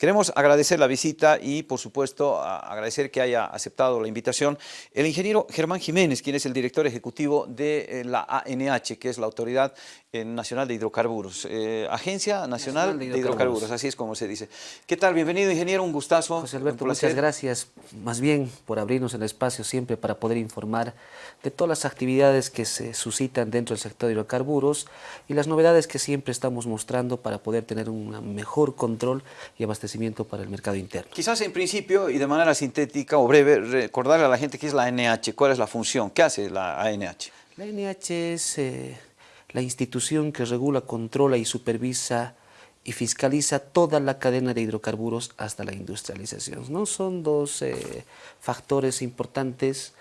Queremos agradecer la visita y, por supuesto, agradecer que haya aceptado la invitación el ingeniero Germán Jiménez, quien es el director ejecutivo de eh, la ANH, que es la Autoridad eh, Nacional de Hidrocarburos, eh, Agencia Nacional, de, hidrocarburos. así es como se dice. ¿Qué tal? Bienvenido, ingeniero, un gustazo. José Alberto, muchas gracias, más bien por abrirnos el espacio siempre para poder informar de todas las actividades que se suscitan dentro del sector de hidrocarburos y las novedades que siempre estamos mostrando para poder tener un mejor control y abastecimiento para el mercado interno. Quizás en principio y de manera sintética o breve, recordarle a la gente qué es la ANH, cuál es la función, qué hace la ANH. La ANH es eh, la institución que regula, controla y supervisa y fiscaliza toda la cadena de hidrocarburos hasta la industrialización. ¿no? Son dos eh, factores importantes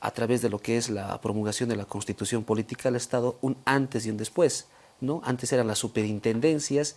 a través de lo que es la promulgación de la Constitución Política del Estado, un antes y un después. ¿No? Antes eran las superintendencias,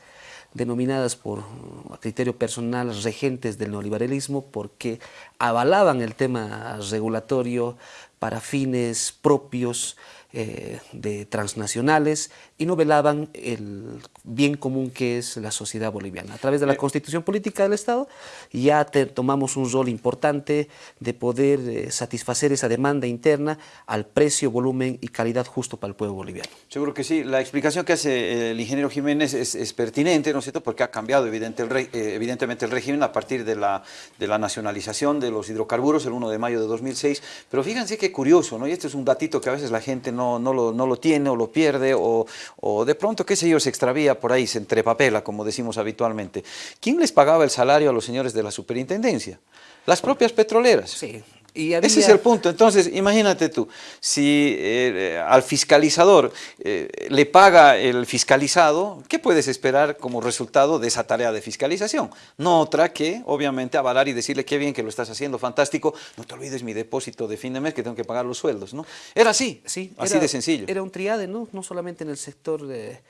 denominadas por a criterio personal regentes del neoliberalismo, porque avalaban el tema regulatorio para fines propios, eh, de transnacionales y no velaban el bien común que es la sociedad boliviana. A través de la eh. constitución política del Estado ya tomamos un rol importante de poder eh, satisfacer esa demanda interna al precio, volumen y calidad justo para el pueblo boliviano. Seguro que sí. La explicación que hace el ingeniero Jiménez es, pertinente, ¿no es cierto? Porque ha cambiado evidente el evidentemente el régimen a partir de la, de la nacionalización de los hidrocarburos el 1 de mayo de 2006. Pero fíjense qué curioso, ¿no? Y este es un datito que a veces la gente no no, lo, no lo tiene o lo pierde o, o, de pronto, qué sé yo, se extravía por ahí, se entrepapela, como decimos habitualmente. ¿Quién les pagaba el salario a los señores de la superintendencia? Las propias petroleras. Sí. Ese es el punto. Entonces, imagínate tú, si eh, al fiscalizador eh, le paga el fiscalizado, ¿qué puedes esperar como resultado de esa tarea de fiscalización? No otra que, obviamente, avalar y decirle qué bien que lo estás haciendo, fantástico, no te olvides mi depósito de fin de mes que tengo que pagar los sueldos, ¿no? Era así, sí, así de sencillo. Era un triade, ¿no? No solamente en el sector de,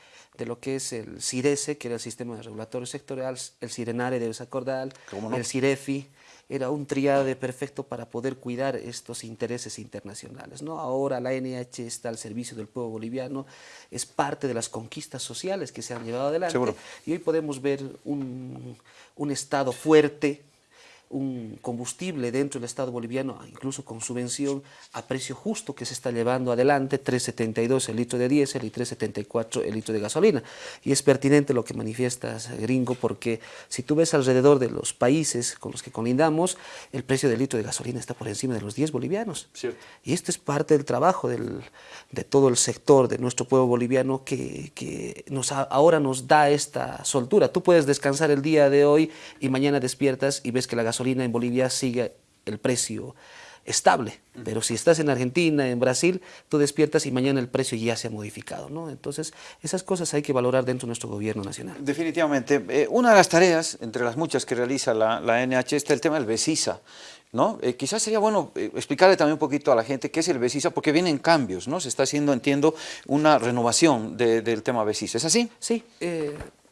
lo que es el CIRESE, que era el Sistema Regulatorio Sectorial, el CIRENARE, debes acordar, el CIREFI, era un triade perfecto para poder cuidar estos intereses internacionales. ¿no? Ahora la NH está al servicio del pueblo boliviano, es parte de las conquistas sociales que se han llevado adelante y hoy podemos ver un, un Estado fuerte, un combustible dentro del Estado boliviano, incluso con subvención a precio justo que se está llevando adelante, 3.72 el litro de diésel y 3.74 el litro de gasolina. Y es pertinente lo que manifiestas, gringo, porque si tú ves alrededor de los países con los que colindamos, el precio del litro de gasolina está por encima de los 10 bolivianos. Y esto es parte del trabajo del, de todo el sector de nuestro pueblo boliviano que, que nos, ahora nos da esta soltura. Tú puedes descansar el día de hoy y mañana despiertas y ves que la gasolina gasolina en Bolivia sigue el precio estable, pero si estás en Argentina, en Brasil, tú despiertas y mañana el precio ya se ha modificado, ¿no? Entonces, esas cosas hay que valorar dentro de nuestro gobierno nacional. Definitivamente. Eh, una de las tareas, entre las muchas que realiza la, la NH, está el tema del BESISA, ¿no? Eh, quizás sería bueno eh, explicarle también un poquito a la gente qué es el BESISA, porque vienen cambios, ¿no? Se está haciendo, entiendo, una renovación del tema BESISA, ¿es así? Sí,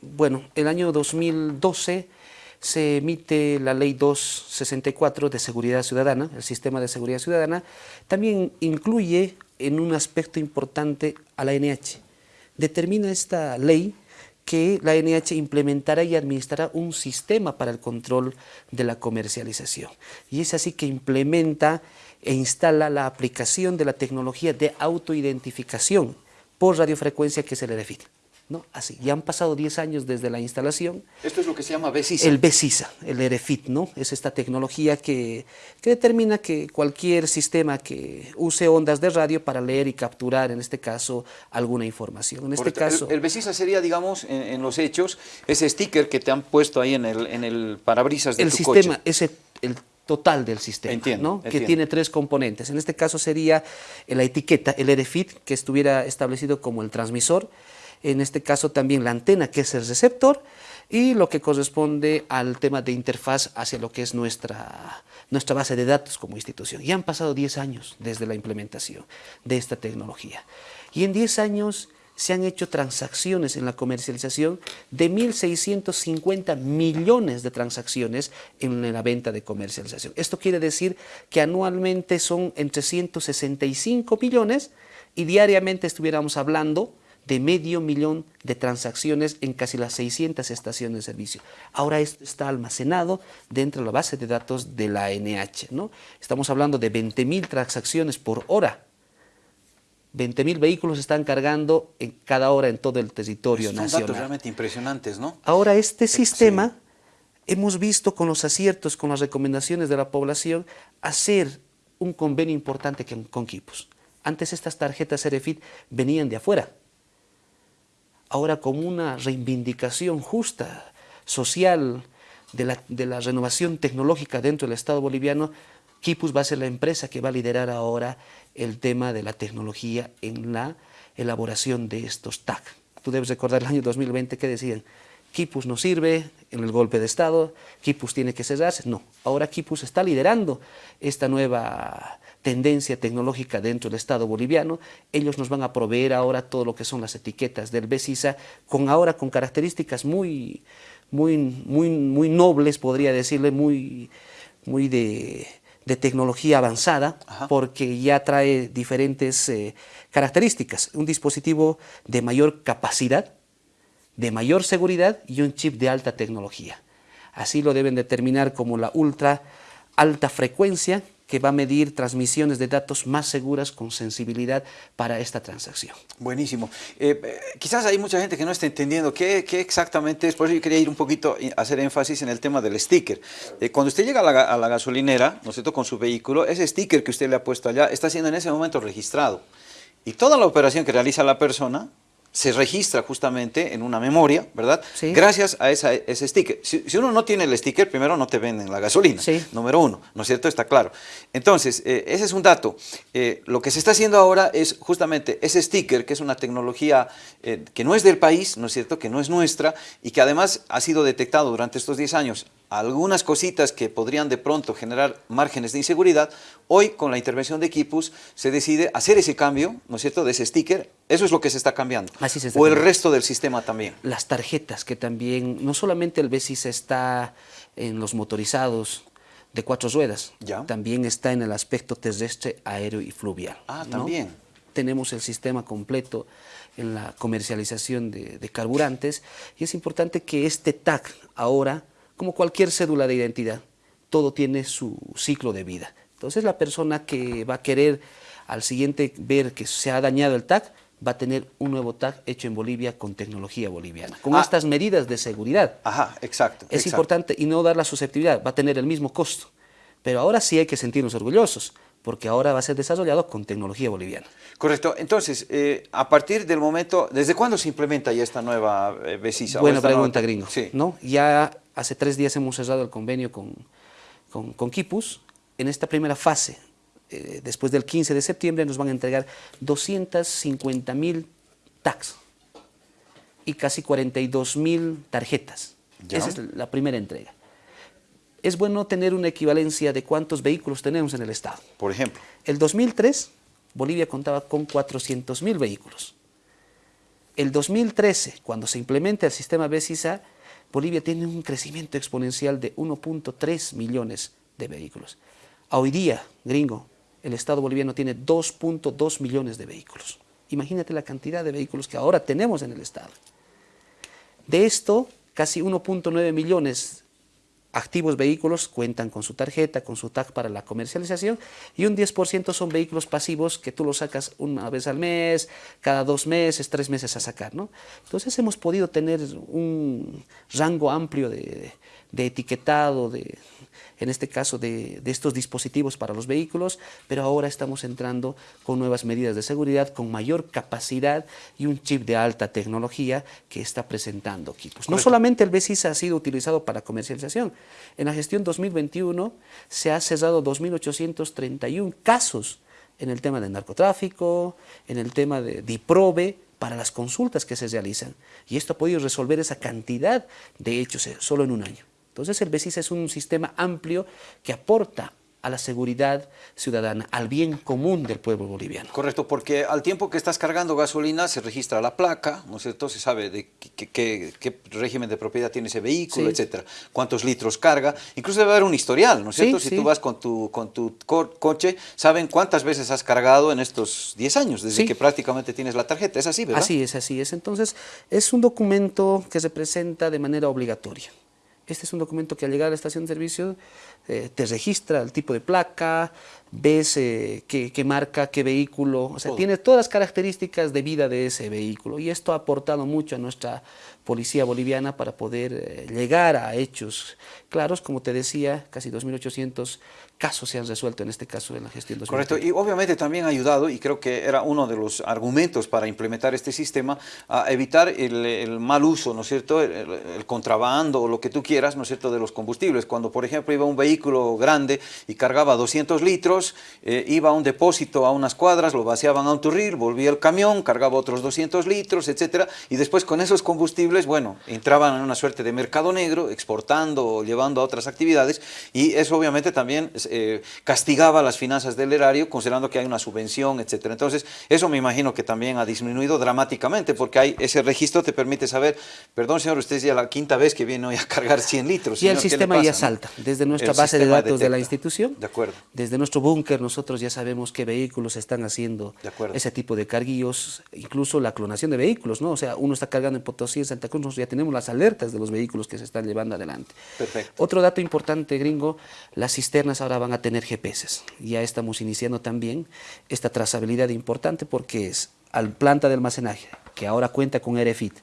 bueno, el año 2012 se emite la Ley 264 de Seguridad Ciudadana, el Sistema de Seguridad Ciudadana, también incluye en un aspecto importante a la NH. Determina esta ley que la NH implementará y administrará un sistema para el control de la comercialización. Y es así que implementa e instala la aplicación de la tecnología de autoidentificación por radiofrecuencia que se le define. ¿No? Así, ya han pasado 10 años desde la instalación. Esto es lo que se llama BESISA. El BESISA, el EREFIT, ¿no? Es esta tecnología que, que, determina que cualquier sistema que use ondas de radio para leer y capturar, en este caso, alguna información. En este caso... El, BESISA sería, digamos, en, los hechos, ese sticker que te han puesto ahí en el, en el parabrisas de el sistema, Ese, el total del sistema, ¿no? que tiene tres componentes. En este caso sería la etiqueta, el EREFIT, que estuviera establecido como el transmisor, en este caso también la antena que es el receptor y lo que corresponde al tema de interfaz hacia lo que es nuestra, nuestra base de datos como institución. Ya han pasado 10 años desde la implementación de esta tecnología y en 10 años se han hecho transacciones en la comercialización de 1.650 millones de transacciones en la venta de comercialización. Esto quiere decir que anualmente son entre 165 millones y diariamente estuviéramos hablando de medio millón de transacciones en casi las 600 estaciones de servicio. Ahora esto está almacenado dentro de la base de datos de la ANH. ¿no? Estamos hablando de 20.000 transacciones por hora. 20.000 vehículos están cargando en cada hora en todo el territorio nacional. Son datos realmente impresionantes, ¿no? Ahora este sistema, hemos visto con los aciertos, con las recomendaciones de la población, hacer un convenio importante con, con. Antes estas tarjetas RFID venían de afuera. Ahora como una reivindicación justa, social, de la, de la renovación tecnológica dentro del Estado boliviano, Kipus va a ser la empresa que va a liderar ahora el tema de la tecnología en la elaboración de estos TAC. Tú debes recordar el año 2020 que decían, Kipus no sirve en el golpe de Estado, Kipus tiene que cerrarse. No, ahora Kipus está liderando esta nueva tendencia tecnológica dentro del Estado boliviano. Ellos nos van a proveer ahora todo lo que son las etiquetas del BESISA, con ahora con características muy, muy, muy, muy nobles, podría decirle, muy, muy de, de tecnología avanzada, porque ya trae diferentes eh, características. Un dispositivo de mayor capacidad, de mayor seguridad y un chip de alta tecnología. Así lo deben determinar como la ultra alta frecuencia que va a medir transmisiones de datos más seguras con sensibilidad para esta transacción. Buenísimo. Eh, eh, quizás hay mucha gente que no está entendiendo qué, exactamente es, por eso yo quería ir un poquito a hacer énfasis en el tema del sticker. Eh, cuando usted llega a la, a la gasolinera, ¿no es cierto?, con su vehículo, ese sticker que usted le ha puesto allá está siendo en ese momento registrado. Y toda la operación que realiza la persona se registra justamente en una memoria, ¿verdad? Sí. Gracias a esa, ese sticker. Si, uno no tiene el sticker, primero no te venden la gasolina, sí. número uno, ¿no es cierto? Está claro. Entonces, eh, ese es un dato. Eh, lo que se está haciendo ahora es justamente ese sticker, que es una tecnología eh, que no es del país, ¿no es cierto?, que no es nuestra y que además ha sido detectado durante estos 10 años algunas cositas que podrían de pronto generar márgenes de inseguridad, hoy con la intervención de Equipus se decide hacer ese cambio, ¿no es cierto?, de ese sticker, eso es lo que se está cambiando. Así se o el resto del sistema también. Las tarjetas que también, no solamente el BESIS está en los motorizados de cuatro ruedas, ¿Ya? también está en el aspecto terrestre, aéreo y fluvial. Ah, también. Tenemos el sistema completo en la comercialización de, de carburantes y es importante que este TAC ahora como cualquier cédula de identidad, todo tiene su ciclo de vida. Entonces la persona que va a querer al siguiente ver que se ha dañado el TAC, va a tener un nuevo TAC hecho en Bolivia con tecnología boliviana, con ah. estas medidas de seguridad. Ajá, exacto. Es importante y no dar la susceptibilidad, va a tener el mismo costo. Pero ahora sí hay que sentirnos orgullosos, porque ahora va a ser desarrollado con tecnología boliviana. Correcto. Entonces, eh, a partir del momento, ¿desde cuándo se implementa ya esta nueva eh, Buena pregunta, gringo. Sí. ¿no? Ya Hace tres días hemos cerrado el convenio con, con, Kipus. En esta primera fase, eh, después del 15 de septiembre, nos van a entregar 250 mil tags y casi 42 mil tarjetas. Esa es la primera entrega. Es bueno tener una equivalencia de cuántos vehículos tenemos en el Estado. Por ejemplo. El 2003, Bolivia contaba con 400 mil vehículos. El 2013, cuando se implementa el sistema BESISA, Bolivia tiene un crecimiento exponencial de 1.3 millones de vehículos. Hoy día, gringo, el Estado boliviano tiene 2.2 millones de vehículos. Imagínate la cantidad de vehículos que ahora tenemos en el Estado. De esto, casi 1.9 millones activos vehículos cuentan con su tarjeta, con su tag para la comercialización y un 10% son vehículos pasivos que tú los sacas una vez al mes, cada dos meses, tres meses a sacar. ¿no? Entonces hemos podido tener un rango amplio de, de etiquetado, de, en este caso de, estos dispositivos para los vehículos, pero ahora estamos entrando con nuevas medidas de seguridad, con mayor capacidad y un chip de alta tecnología que está presentando equipos. No solamente el BESIS ha sido utilizado para comercialización, en la gestión 2021 se ha cerrado 2.831 casos en el tema de narcotráfico, en el tema de DIPROVE, para las consultas que se realizan. Y esto ha podido resolver esa cantidad de hechos eh, solo en un año. Entonces el BESIS es un sistema amplio que aporta a la seguridad ciudadana, al bien común del pueblo boliviano. Correcto, porque al tiempo que estás cargando gasolina se registra la placa, ¿no es cierto? Se sabe de qué, régimen de propiedad tiene ese vehículo, etcétera, cuántos litros carga, incluso debe haber un historial, ¿no es cierto? si tú vas con tu, con tu coche, saben cuántas veces has cargado en estos 10 años, desde que prácticamente tienes la tarjeta, es así, ¿verdad? Así es, así es. Entonces, es un documento que se presenta de manera obligatoria. Este es un documento que al llegar a la estación de servicio eh, te registra el tipo de placa, ves eh, qué, marca, qué vehículo, o sea, tiene todas las características de vida de ese vehículo y esto ha aportado mucho a nuestra policía boliviana para poder eh, llegar a hechos claros, como te decía, casi 2.800 casos se han resuelto en este caso en la gestión 2020. Correcto, y obviamente también ha ayudado, y creo que era uno de los argumentos para implementar este sistema, a evitar el, mal uso, ¿no es cierto?, el, contrabando o lo que tú quieras, ¿no es cierto?, de los combustibles. Cuando, por ejemplo, iba un vehículo grande y cargaba 200 litros, eh, iba a un depósito a unas cuadras, lo vaciaban a un turril, volvía el camión, cargaba otros 200 litros, etcétera, y después con esos combustibles, bueno, entraban en una suerte de mercado negro, exportando o llevando a otras actividades, y eso obviamente también eh, castigaba las finanzas del erario, considerando que hay una subvención, etcétera. Entonces, eso me imagino que también ha disminuido dramáticamente, porque hay ese registro te permite saber, perdón señor, usted es ya la quinta vez que viene hoy a cargar 100 litros. Y el sistema ya salta, desde nuestra base de datos de la institución, de acuerdo. desde nuestro búnker nosotros ya sabemos qué vehículos están haciendo ese tipo de carguillos, incluso la clonación de vehículos, ¿no? O sea, uno está cargando en Potosí, en Santa Cruz, nosotros ya tenemos las alertas de los vehículos que se están llevando adelante. Perfecto. Otro dato importante, gringo, las cisternas ahora van a tener GPS. Ya estamos iniciando también esta trazabilidad importante porque es al planta de almacenaje, que ahora cuenta con RFID,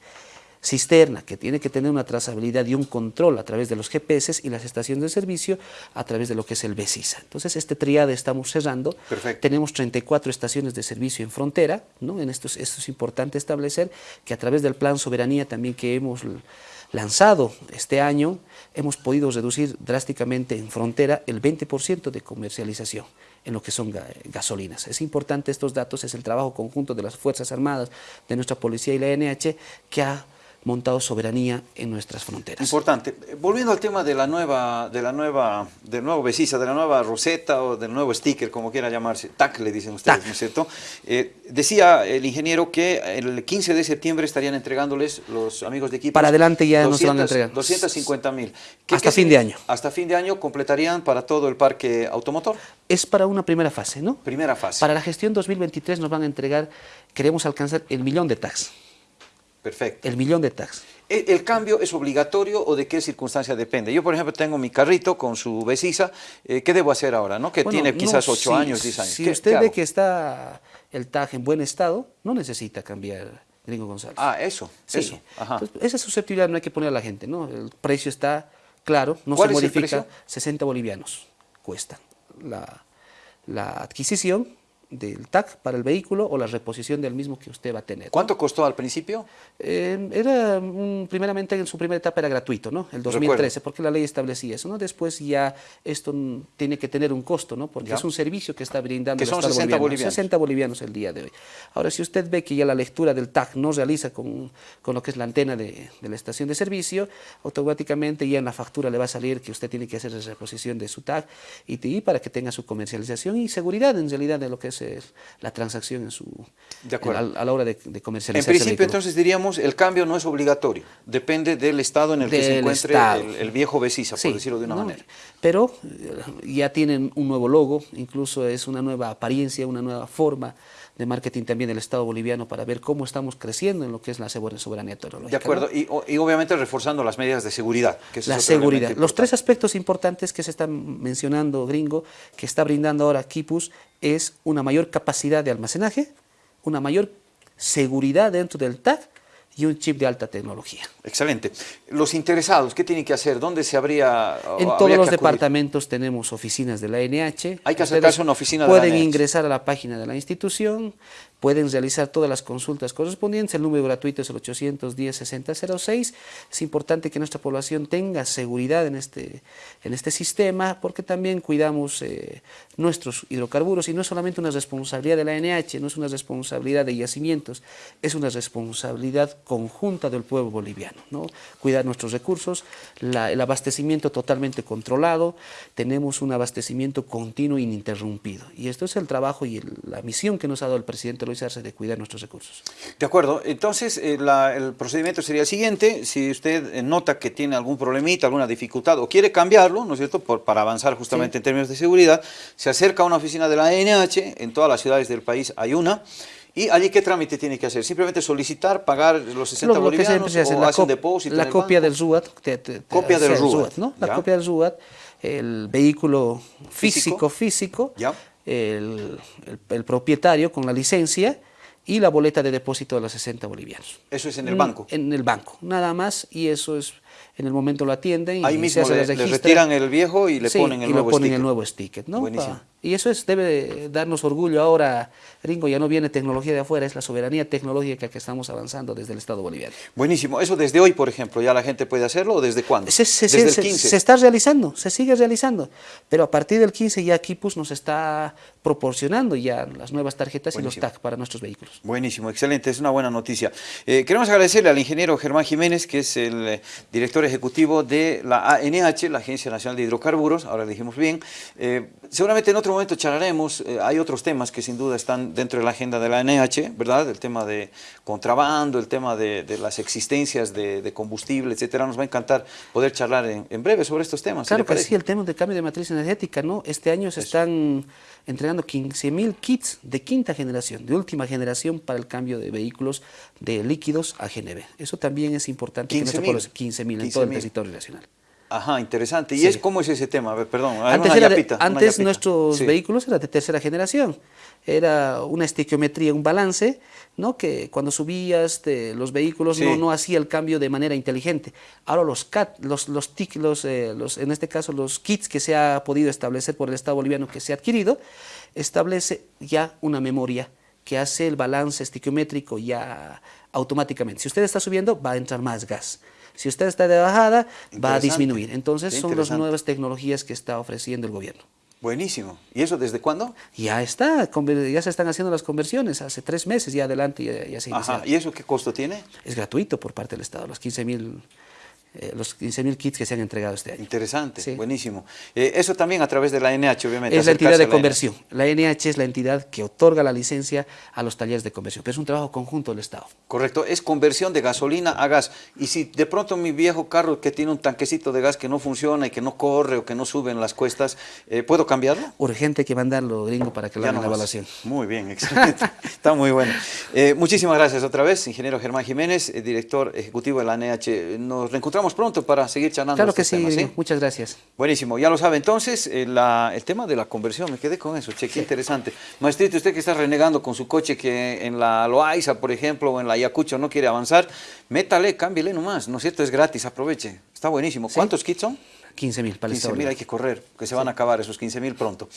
cisterna, que tiene que tener una trazabilidad y un control a través de los GPS y las estaciones de servicio a través de lo que es el BESISA. Entonces, este triade estamos cerrando. Tenemos 34 estaciones de servicio en frontera, ¿no? En esto, esto es importante establecer que a través del Plan Soberanía también que hemos lanzado este año, hemos podido reducir drásticamente en frontera el 20% de comercialización en lo que son gasolinas. Es importante estos datos, es el trabajo conjunto de las Fuerzas Armadas, de nuestra policía y la NH, que ha montado soberanía en nuestras fronteras. Importante. Volviendo al tema de la nueva, de la nueva, del nuevo Besisa, de la nueva roseta o del nuevo sticker, como quiera llamarse, TAC le dicen ustedes, ¿no es cierto? Eh, decía el ingeniero que el 15 de septiembre estarían entregándoles los amigos de equipo. Para adelante ya nos van a entregar. 250 mil. Hasta fin de año. Hasta fin de año completarían para todo el parque automotor. Es para una primera fase, ¿no? Primera fase. Para la gestión 2023 nos van a entregar, queremos alcanzar el millón de tags. Perfecto. El millón de tags. ¿El, cambio es obligatorio o de qué circunstancia depende? Yo, por ejemplo, tengo mi carrito con su besisa. Eh, ¿Qué debo hacer ahora? ¿no? Que tiene quizás 8 años, 10 años. Si usted ve que está el tag en buen estado, no necesita cambiar Gringo González. Ah, eso, sí. eso. esa susceptibilidad no hay que poner a la gente, ¿no? El precio está claro, no se modifica. 60 bolivianos cuesta la, la adquisición del TAC para el vehículo o la reposición del mismo que usted va a tener. ¿Cuánto costó al principio? Eh, era, primeramente en su primera etapa era gratuito, ¿no? El 2013, porque la ley establecía eso, ¿no? Después ya esto tiene que tener un costo, ¿no? Porque es un servicio que está brindando que son 60 bolivianos. 60 bolivianos el día de hoy. Ahora, si usted ve que ya la lectura del TAC no realiza con, con lo que es la antena de, de, la estación de servicio, automáticamente ya en la factura le va a salir que usted tiene que hacer la reposición de su TAC y, y para que tenga su comercialización y seguridad en realidad de lo que es la transacción en su, a, la hora de, comercializar. En principio, entonces diríamos, el cambio no es obligatorio, depende del estado en el que se encuentre el, viejo Besisa, por decirlo de una manera. Pero eh, ya tienen un nuevo logo, incluso es una nueva apariencia, una nueva forma de marketing también del Estado boliviano para ver cómo estamos creciendo en lo que es la soberanía tecnológica. De acuerdo, y, obviamente reforzando las medidas de seguridad. Que la seguridad. Los tres aspectos importantes que se están mencionando, gringo, que está brindando ahora Kipus, es una mayor capacidad de almacenaje, una mayor seguridad dentro del TAC y un chip de alta tecnología. Excelente. Los interesados, ¿qué tienen que hacer? ¿Dónde se habría En todos los departamentos tenemos oficinas de la NH. Hay que acercarse a una oficina de la NH. Pueden ingresar a la página de la institución, pueden realizar todas las consultas correspondientes. El número gratuito es el 810-6006. Es importante que nuestra población tenga seguridad en este, en este sistema porque también cuidamos eh, nuestros hidrocarburos y no es solamente una responsabilidad de la ANH, no es una responsabilidad de yacimientos, es una responsabilidad conjunta del pueblo boliviano. ¿no? Cuidar nuestros recursos, el abastecimiento totalmente controlado, tenemos un abastecimiento continuo e ininterrumpido. Y esto es el trabajo y la misión que nos ha dado el presidente Luis De cuidar nuestros recursos. De acuerdo, entonces eh, el procedimiento sería el siguiente, si usted eh, nota que tiene algún problemita, alguna dificultad o quiere cambiarlo, ¿no es cierto?, Por, para avanzar justamente en términos de seguridad, se acerca a una oficina de la ANH, en todas las ciudades del país hay una, ¿Y allí qué trámite tiene que hacer? ¿Simplemente solicitar, pagar los 60 bolivianos o la hace un depósito La copia del SUAT. copia del SUAT. ¿no? La copia del SUAT, el vehículo físico, físico, El, el, propietario con la licencia y la boleta de depósito de los 60 bolivianos. ¿Eso es en el banco? En el banco, nada más, y eso es en el momento lo atienden. Ahí mismo le, retiran el viejo y le ponen el y nuevo le ponen el nuevo sticker. ¿no? Buenísimo. Y eso es, debe darnos orgullo ahora, Ringo, ya no viene tecnología de afuera, es la soberanía tecnológica que estamos avanzando desde el Estado boliviano. Buenísimo. ¿Eso desde hoy, por ejemplo, ya la gente puede hacerlo o desde cuándo? Se, desde el 15. Se, está realizando, se sigue realizando, pero a partir del 15 ya Kipus nos está proporcionando ya las nuevas tarjetas y los TAC para nuestros vehículos. Buenísimo, excelente, es una buena noticia. Eh, queremos agradecerle al ingeniero Germán Jiménez, que es el eh, director ejecutivo de la ANH, la Agencia Nacional de Hidrocarburos, ahora le dijimos bien. Eh, seguramente en otro momento charlaremos, hay otros temas que sin duda están dentro de la agenda de la ANH, ¿verdad? El tema de contrabando, el tema de, las existencias de, combustible, etcétera. Nos va a encantar poder charlar en, breve sobre estos temas. Claro que sí, el tema de cambio de matriz energética, ¿no? Este año se están entregando 15.000 kits de quinta generación, de última generación para el cambio de vehículos de líquidos a GNV. Eso también es importante. 15.000 15 en todo el territorio nacional. Ajá, interesante. ¿Y es cómo es ese tema? Perdón. Antes, antes nuestros vehículos eran de tercera generación. Era una estequiometría, un balance, ¿no? que cuando subías los vehículos no, no hacía el cambio de manera inteligente. Ahora los CAT, los, los, los, eh, los, en este caso los kits que se ha podido establecer por el Estado boliviano que se ha adquirido, establece ya una memoria que hace el balance estiquiométrico ya automáticamente. Si usted está subiendo, va a entrar más gas. Si usted está de bajada, va a disminuir. Entonces son las nuevas tecnologías que está ofreciendo el gobierno. Buenísimo. ¿Y eso desde cuándo? Ya está, ya se están haciendo las conversiones, hace tres meses ya adelante ya, ya se Ajá. ¿Y eso qué costo tiene? Es gratuito por parte del Estado, los 15 mil eh, los 15.000 kits que se han entregado este año. Interesante, buenísimo. Eh, eso también a través de la NH, obviamente. Es la entidad de conversión. La NH es la entidad que otorga la licencia a los talleres de conversión, pero es un trabajo conjunto del Estado. Correcto, es conversión de gasolina a gas. Y si de pronto mi viejo carro que tiene un tanquecito de gas que no funciona y que no corre o que no sube en las cuestas, eh, ¿puedo cambiarlo? Urgente que mandarlo, gringo, para que lo hagan la evaluación. Muy bien, excelente. Está muy bueno. muchísimas gracias otra vez, ingeniero Germán Jiménez, director ejecutivo de la NH. Nos reencontramos pronto para seguir charlando. Claro que sí, muchas gracias. Buenísimo, ya lo sabe entonces, eh, el tema de la conversión, me quedé con eso, che, qué interesante. Maestrito, usted que está renegando con su coche que en la Loaiza, por ejemplo, o en la Ayacucho no quiere avanzar, métale, cámbiale nomás, ¿no es cierto? Es gratis, aproveche. Está buenísimo. ¿Cuántos kits son? 15 mil para 15 mil hay que correr, que se van a acabar esos 15 mil pronto.